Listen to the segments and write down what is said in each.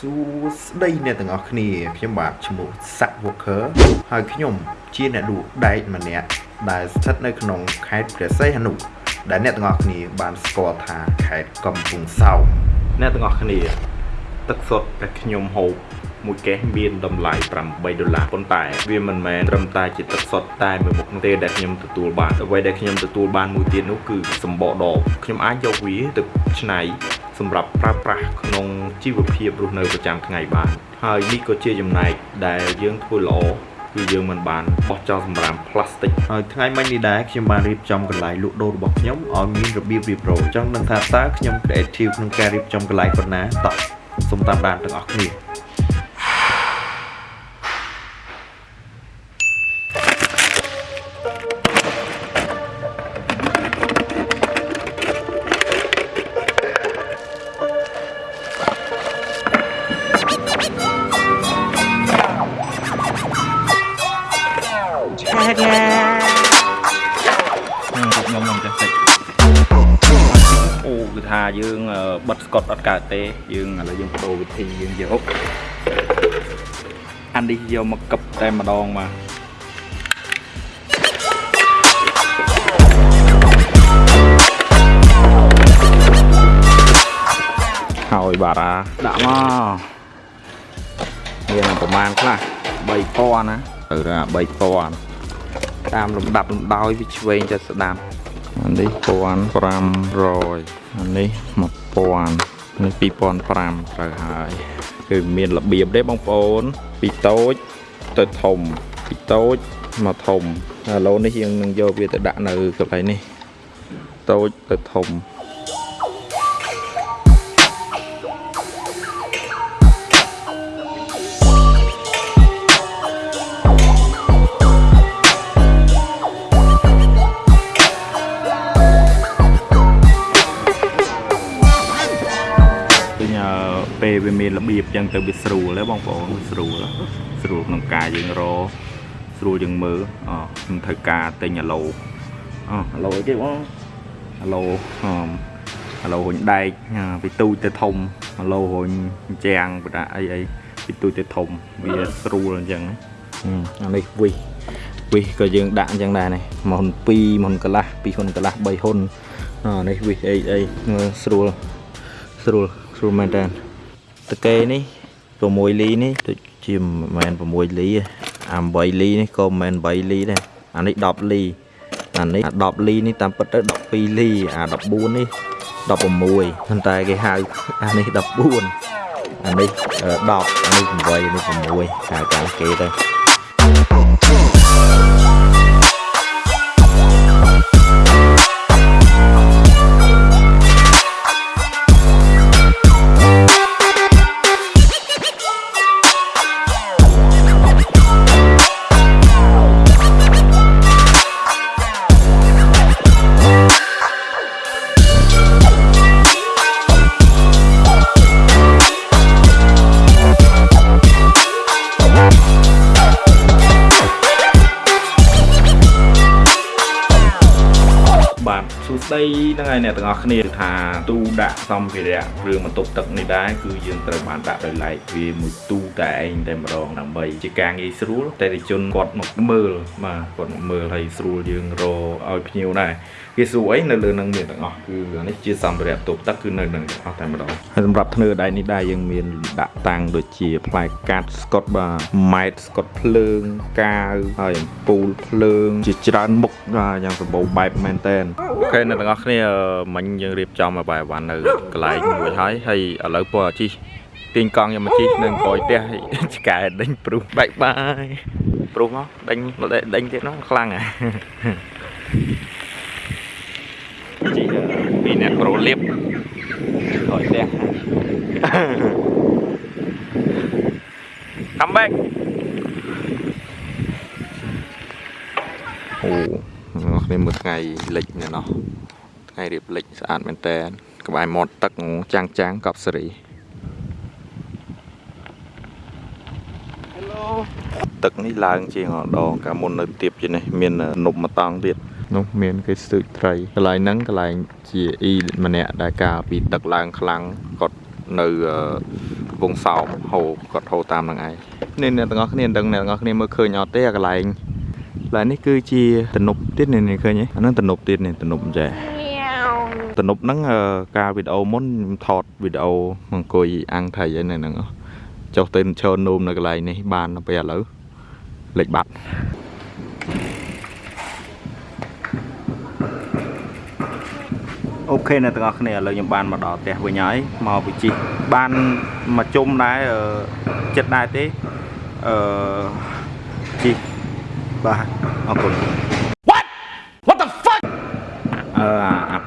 សួស្តីអ្នកទាំងអស់គ្នាខ្ញុំបាទឈ្មោះសាក់ Walker ហើយខ្ញុំជាអ្នកលក់ដែកម្នាក់ដែលស្ថិតនៅក្នុងខេត្តព្រះសីហនុដែលអ្នកទាំងអស់គ្នាបានស្គាល់ថាខេត្តកំពង់សោមអ្នកទាំងអស់គ្នា ទឹកសុទ្ធដែលខ្ញុំហូបមួយកេះមានតម្លៃ8ដុល្លារប៉ុន្តែវាមិនមែនត្រឹមតែជាទឹកសុទ្ធតែមួយមុខនោះទេដែលខ្ញុំទទួលបានអ្វីដែលខ្ញុំទទួលបានមួយទៀតនោះគឺសម្បកដបខ្ញុំអាចយកវាទៅច្នៃ សម្រាប់ប្រើប្រាស់ក្នុងជីវភាពរស់នៅប្រចាំថ្ងៃបាន ហើយនេះក៏ជាចំណែកដែលយើងធ្វើល្អគឺយើងមិនបានបោះចោលសម្រាមផ្លាស្ទិកហើយថ្ងៃមិញនេះដែរខ្ញុំបានរៀបចំកន្លែងលក់ដូររបស់ខ្ញុំឲ្យមានរបៀបរៀបរយចង់ដឹងថាតើខ្ញុំ creative ក្នុងការរៀបចំកន្លែងប៉ុណ្ណាតោះសូមតាមដានទាំងអស់គ្នា ថាយើងបិទស្កុតអត់កើតទេ យើងឥឡូវយើងបដូរវិធីយើងយកអានេះយកមកកឹបតែម្ដងមកហើយបាទអាដាក់មកមានប្រមាណខ្លះ3000ណាទៅថា3000តាមលំដាប់លំដោយវាឆ្វេងទៅស្ដាប់ អានេះ1500អានេះ1000នេះ2500ត្រូវហើយគឺមានរបៀបទេបងប្អូន ពីតូចទៅធំពីតូចមកធំឥឡូវនេះយើងនឹងយកវាទៅដាក់នៅកន្លែងនេះតូចទៅធំ វាមានរបៀបចឹងទៅវាស្រួលហើយបងប្អូនស្រួលស្រួលក្នុងការយើងរស្រួលយើងមើលអខ្ញុំត្រូវការទិញអាឡូអអាឡូអីគេបងអាឡូអអាឡូរុញដែកពីទូចទៅធំអាឡូរុញចាំងបដាអីអីពីទូចទៅធំវាស្រួលអញ្ចឹងអានេះវិសវិសក៏យើងដាក់អញ្ចឹងដែរនេះមុន2មុនកន្លះ2ហ៊ុនកន្លះ3ហ៊ុនអានេះវិសអីអីស្រួលស្រួលស្រួលមែនតើ តកេនេះ6លីនេះដូចជាមិនមែន6លីអា8លីនេះក៏មិនមែន8លីដែរអានេះ10លីអានេះអា10លីនេះតាមពិតទៅ12លីអា14នេះ16ប៉ុន្តែគេហៅអានេះ14អានេះ10អានេះ8អានេះ6ហៅតាមគេទៅ ស្ដីហ្នឹងហើយអ្នកទាំងអស់គ្នាគឺថាទូដាក់សម្ភារៈគ្រឿងបន្ទប់ទឹកនេះដែរគឺយើងត្រូវបានដាក់ដោយឡែកវាមួយទូតែឯងតែម្ដងដើម្បីជាការងាយស្រួលតែតិជនគាត់មកមើលបាទគាត់មកមើលហើយស្រួលយើងរឲ្យភ្ញៀវដែរ គេសួរអីនៅលើនឹងមានទាំងអស់គឺនេះជាសម្ភារៈបន្ទប់ទឹកគឺនៅនឹងទាំងអស់តែម្ដងហើយសម្រាប់ធ្នើដែកនេះដែរយើងមានដាក់តាំងដូចជាផ្លែកាត់ស្កុតបាទម៉ែតស្កុតភ្លើងកាវហើយអំពូលភ្លើង ជាច្រើនមុខយ៉ាងសម្បូរបែបមែនតើអូខេអ្នកទាំងអស់គ្នាមិញយើងរៀបចំឲ្យបាយវ៉ាន់នៅកន្លែងមួយហើយហើយឥឡូវពណ៌ជីទាញកង់យកមកជីនៅក្រោយផ្ទះឆ្កែដេញព្រុសបាយបាយព្រុសមកដេញដេញទៀតនោះខ្លាំងហ៎ជីពី អ្នកប្រូលៀបក្រោយផ្ទះ come back អូអ្នកគ្នាមើលថ្ងៃលិចនេះណោះថ្ងៃរៀបលិចស្អាតមែនតើក្បែរមាត់ទឹកចាំងចាំងកប់សេរី Hello ទឹកនេះឡើងជាងដងកាលមុននៅទៀបជានេះមាននប់មកតង់ទៀត នោះមានគេស្ទូចត្រីកន្លែងហ្នឹងកន្លែងជាអ៊ីម្នាក់ដែលការពីទឹកឡើងខ្លាំងគាត់នៅកំពង់សោមហូរគាត់ហូរតាមហ្នឹងឯងនេះអ្នកទាំងអស់គ្នាដឹងអ្នកទាំងអស់គ្នាមើលឃើញអត់ទេអាកន្លែងកន្លែងនេះគឺជាទំនប់ទៀតនេះនេះឃើញទេអាហ្នឹងទំនប់ទៀតនេះទំនប់ចេះទំនប់ហ្នឹងអឺការវីដេអូមុនខ្ញុំថតវីដេអូមកអង្គុយអាំងថៃឯនៅហ្នឹងចុះទៅឈរនោមនៅកន្លែងនេះបានទៅពេលឥឡូវលេចបាត់ អូខេអ្នកទាំងអស់គ្នាឥឡូវខ្ញុំបានមកដល់ផ្ទះវិញហើយមកវិជិះបានមកជុំដែរអឺចិត្តដែរទេអឺជីបាទអរគុណ What What the fuck អឺអាអា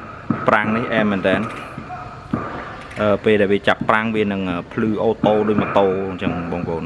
ប្រាំងនេះអែមមែនតើអឺពេលដែលវាចាប់ប្រាំងវានឹងភ្លឺអូតូដូចម៉ូតូអញ្ចឹងបងប្អូន